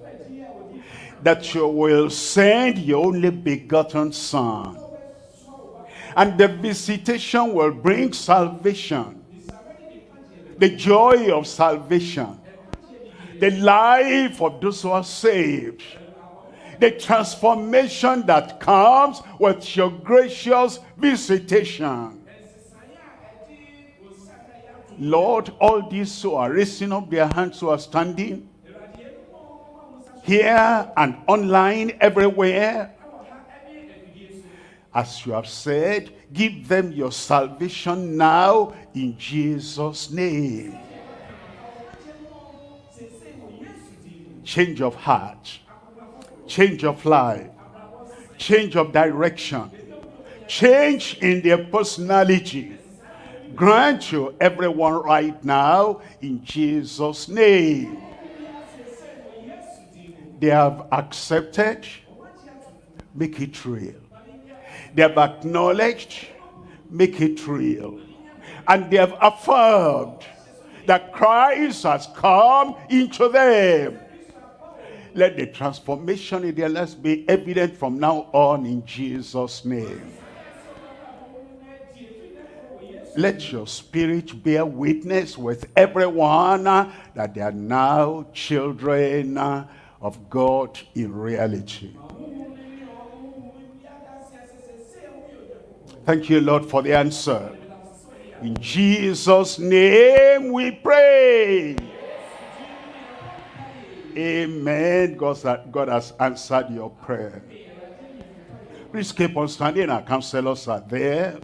A: that you will send your only begotten son. And the visitation will bring salvation. The joy of salvation. The life of those who are saved the transformation that comes with your gracious visitation. Lord, all these who are raising up their hands who are standing here and online everywhere, as you have said, give them your salvation now in Jesus' name. Change of heart change of life, change of direction, change in their personality. Grant you everyone right now in Jesus' name. They have accepted, make it real. They have acknowledged, make it real. And they have affirmed that Christ has come into them let the transformation in their lives be evident from now on in Jesus' name. Let your spirit bear witness with everyone that they are now children of God in reality. Thank you, Lord, for the answer. In Jesus' name we pray. Amen. God, God has answered your prayer. Please keep on standing. Our counselors are there.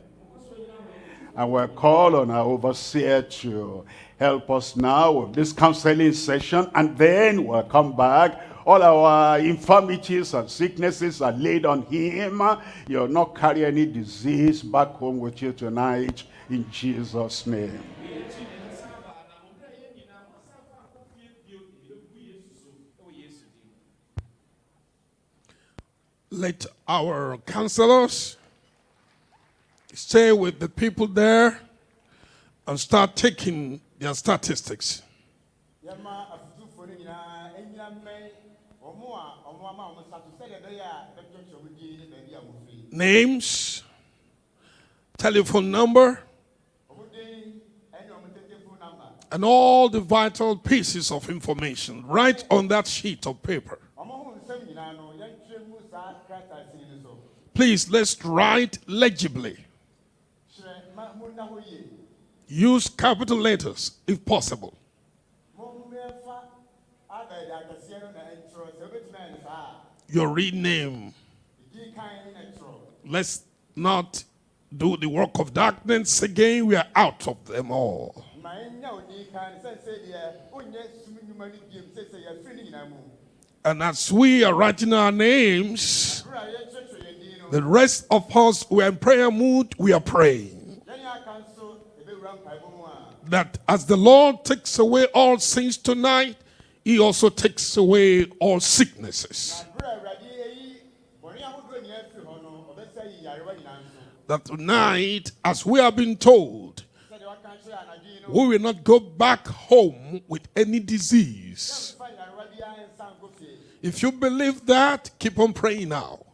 A: And we'll call on our overseer to help us now with this counseling session. And then we'll come back. All our infirmities and sicknesses are laid on him. You'll not carry any disease back home with you tonight in Jesus' name.
B: let our counselors stay with the people there and start taking their statistics. Names, telephone number, and all the vital pieces of information. Right on that sheet of paper. Please, let's write legibly. Use capital letters if possible. Your real name. Let's not do the work of darkness again. We are out of them all. And as we are writing our names, the rest of us, we are in prayer mood, we are praying. That as the Lord takes away all sins tonight, he also takes away all sicknesses. That tonight, as we have been told, we will not go back home with any disease. If you believe that, keep on praying now.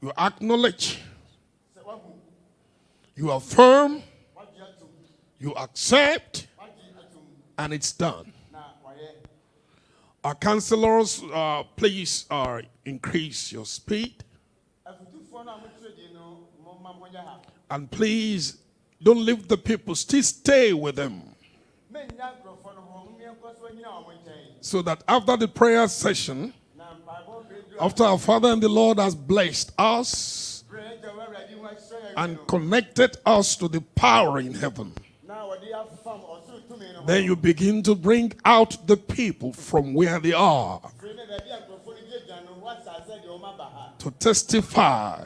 B: You acknowledge, you affirm, you accept, and it's done. Our counselors, uh, please uh, increase your speed. And please don't leave the people, still stay with them. So that after the prayer session, after our Father and the Lord has blessed us, and connected us to the power in heaven. Then you begin to bring out the people from where they are to testify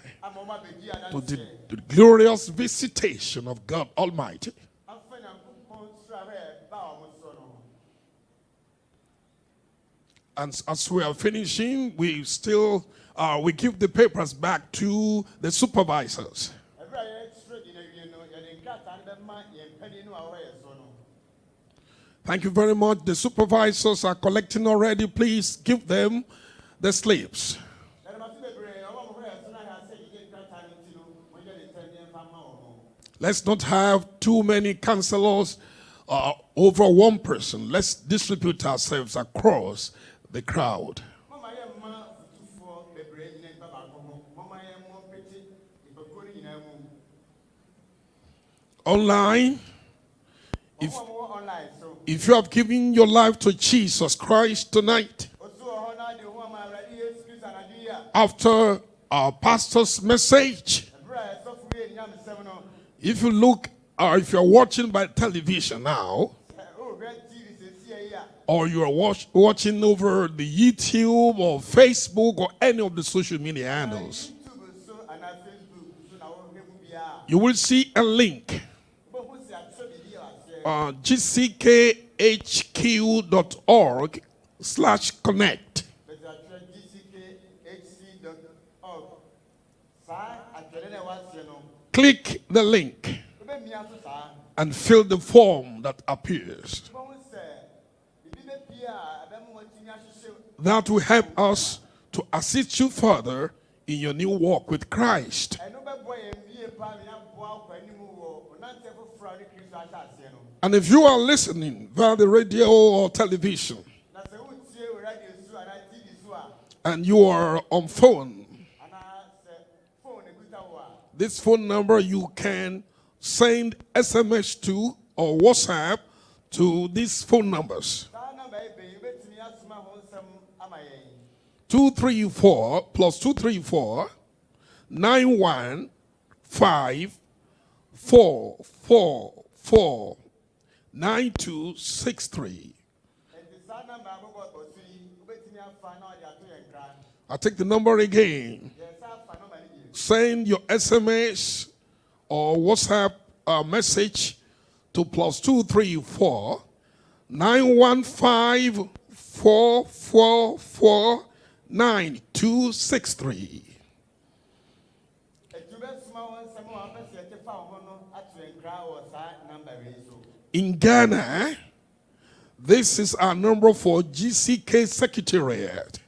B: to the, glorious visitation of God Almighty. And as we are finishing, we still uh, we give the papers back to the supervisors. Thank you very much. The supervisors are collecting already. Please give them the slips. Let's not have too many counselors uh, over one person. Let's distribute ourselves across the crowd. Online, if, if you have given your life to Jesus Christ tonight, after our pastor's message, if you look or if you're watching by television now, or you're watch, watching over the YouTube or Facebook or any of the social media handles, you will see a link uh, gckhq.org slash connect. Click the link and fill the form that appears. That will help us to assist you further in your new walk with Christ. And if you are listening via the radio or television, and you are on phone, this phone number you can send SMS to or WhatsApp to these phone numbers. 234 plus 234 915 444 9263. I take the number again. Send your SMS or WhatsApp uh, message to plus 234 915 444 9263. In Ghana, this is our number for GCK Secretariat.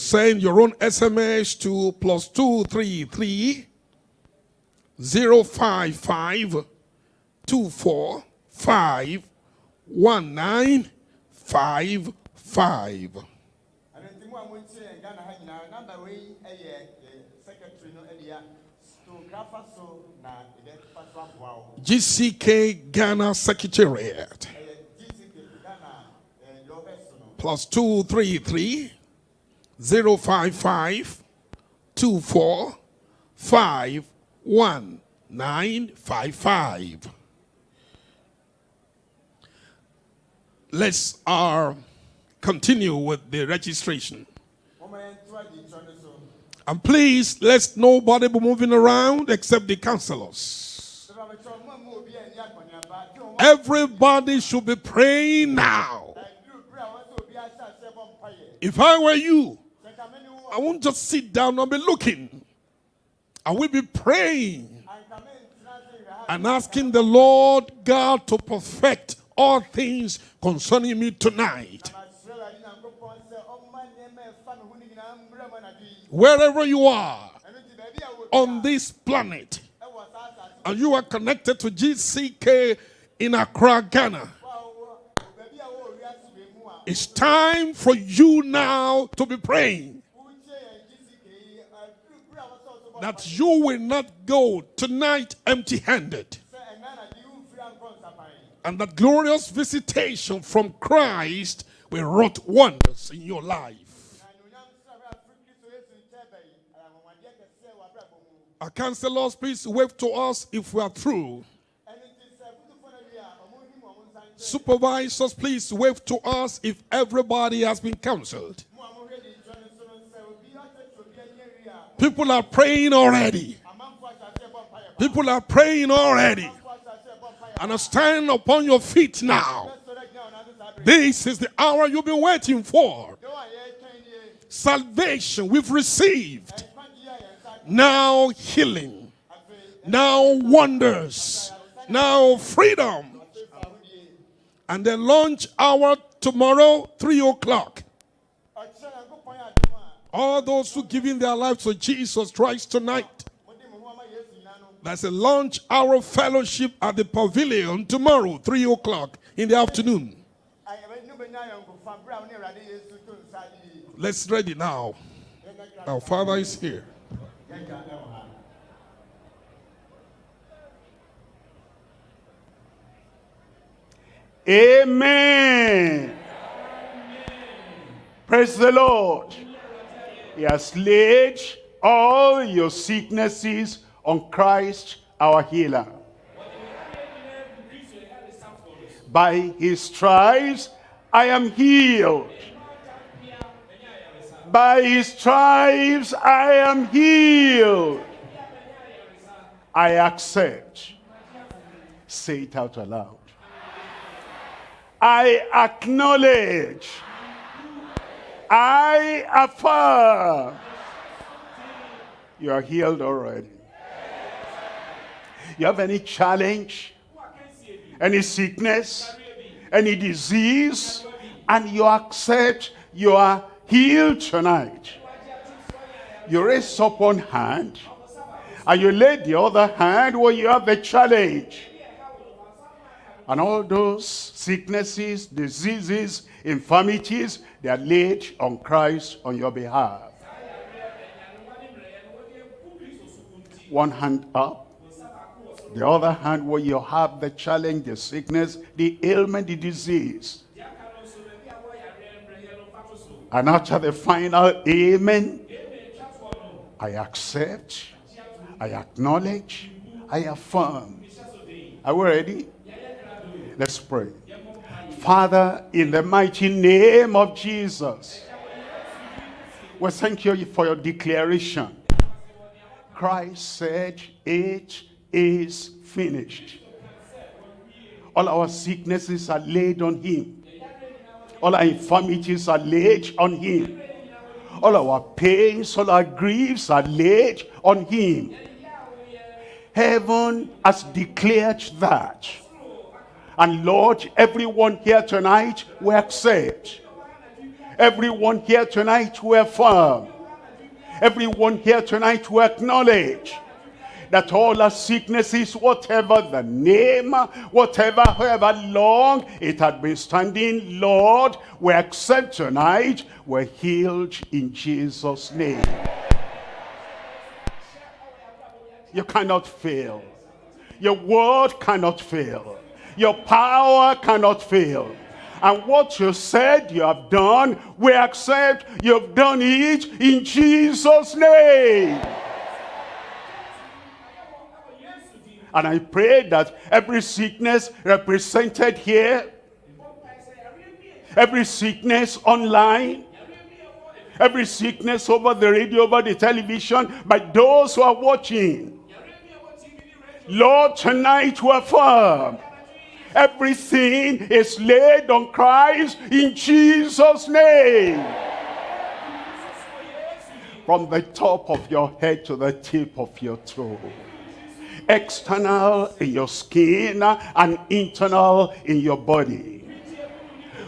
B: Send your own SMS to plus 233 055 245 1955. GCK Ghana Secretariat. Plus 233 055 24 1955. Let's uh, continue with the registration. And please, let's nobody be moving around except the counselors. Everybody should be praying now. If I were you, I won't just sit down and be looking. I will be praying and asking the Lord God to perfect all things concerning me tonight. Wherever you are on this planet, and you are connected to GCK in Accra, Ghana. It's time for you now to be praying that you will not go tonight empty handed. And that glorious visitation from Christ will wrought wonders in your life. Our counselors, please wave to us if we are through. Supervisors, please wave to us if everybody has been counseled. People are praying already. People are praying already. And stand upon your feet now. This is the hour you've been waiting for. Salvation we've received. Now healing. Now wonders. Now freedom. And the launch hour tomorrow, 3 o'clock. All those who giving their lives to Jesus Christ tonight. There's a launch hour fellowship at the pavilion tomorrow, 3 o'clock in the afternoon. Let's ready now. Our Father is here.
A: Amen. Praise the Lord. He has laid all your sicknesses on Christ our healer. By his stripes I am healed. By his stripes I am healed. I accept. Say it out aloud. I acknowledge. I affirm. You are healed already. You have any challenge, any sickness, any disease, and you accept you are healed tonight. You raise up one hand, and you lay the other hand where you have the challenge. And all those sicknesses, diseases, infirmities, they are laid on Christ on your behalf. One hand up. The other hand where you have the challenge, the sickness, the ailment, the disease. And after the final amen, I accept, I acknowledge, I affirm. Are we ready? Let's pray. Father, in the mighty name of Jesus, we thank you for your declaration. Christ said, it is finished. All our sicknesses are laid on him. All our infirmities are laid on him. All our pains, all our griefs are laid on him. Heaven has declared that. And Lord, everyone here tonight will accept. Everyone here tonight will affirm. Everyone here tonight will acknowledge that all our sicknesses, whatever the name, whatever, however long it had been standing, Lord, we accept tonight, we're healed in Jesus' name. You cannot fail. Your word cannot fail. Your power cannot fail. And what you said you have done, we accept you've done it in Jesus' name. And I pray that every sickness represented here, every sickness online, every sickness over the radio, over the television, by those who are watching, Lord, tonight we everything is laid on Christ in Jesus' name. From the top of your head to the tip of your toe external in your skin and internal in your body.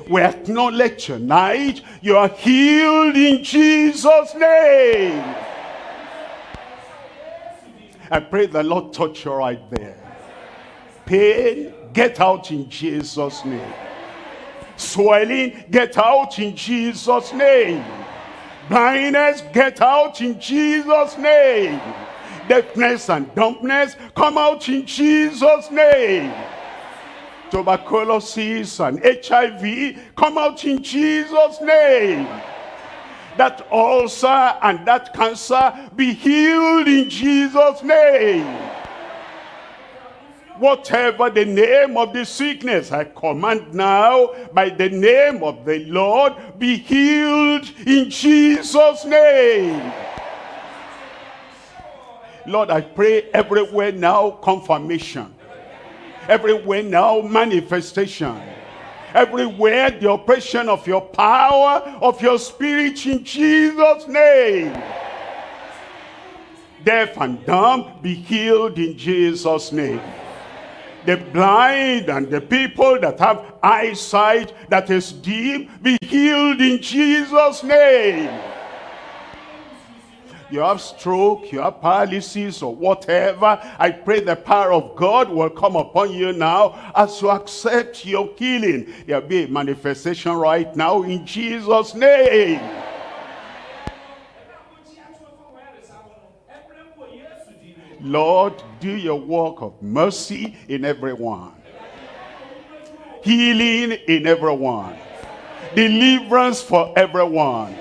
A: We acknowledge tonight you are healed in Jesus' name. I pray the Lord touch you right there. Pain, get out in Jesus' name. Swelling, get out in Jesus' name. Blindness, get out in Jesus' name deafness and dumbness come out in Jesus name tuberculosis and HIV come out in Jesus name that ulcer and that cancer be healed in Jesus' name. Whatever the name of the sickness, I command now by the name of the Lord, be healed in Jesus' name. Lord, I pray everywhere now confirmation. Everywhere now manifestation. Everywhere the operation of your power, of your spirit in Jesus' name. Deaf and dumb be healed in Jesus' name. The blind and the people that have eyesight that is dim be healed in Jesus' name you have stroke, you have paralysis or whatever, I pray the power of God will come upon you now as you accept your healing. There'll be a manifestation right now in Jesus' name. Lord, do your work of mercy in everyone. Healing in everyone. Deliverance for everyone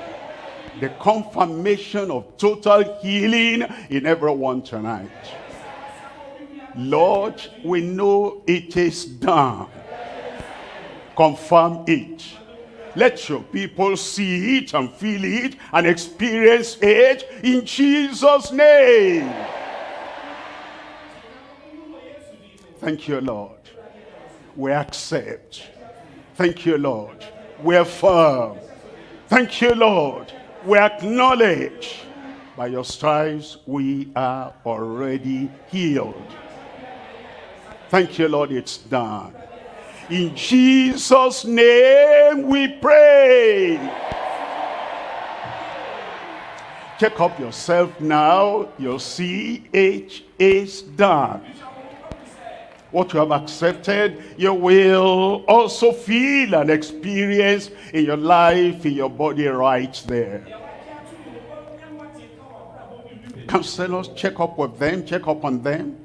A: the confirmation of total healing in everyone tonight. Lord, we know it is done. Confirm it. Let your people see it and feel it and experience it in Jesus' name. Thank you, Lord. We accept. Thank you, Lord. We affirm. Thank you, Lord we acknowledge by your stripes we are already healed. Thank you, Lord, it's done. In Jesus' name we pray. Check up yourself now. You'll see it is done what you have accepted, you will also feel and experience in your life, in your body right there. Counselors, check up with them, check up on them.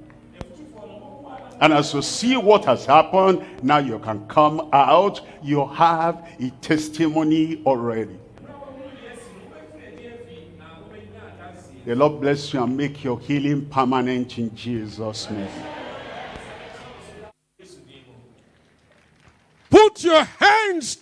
A: And as you see what has happened, now you can come out. You have a testimony already. The Lord bless you and make your healing permanent in Jesus' name.
B: Put your hands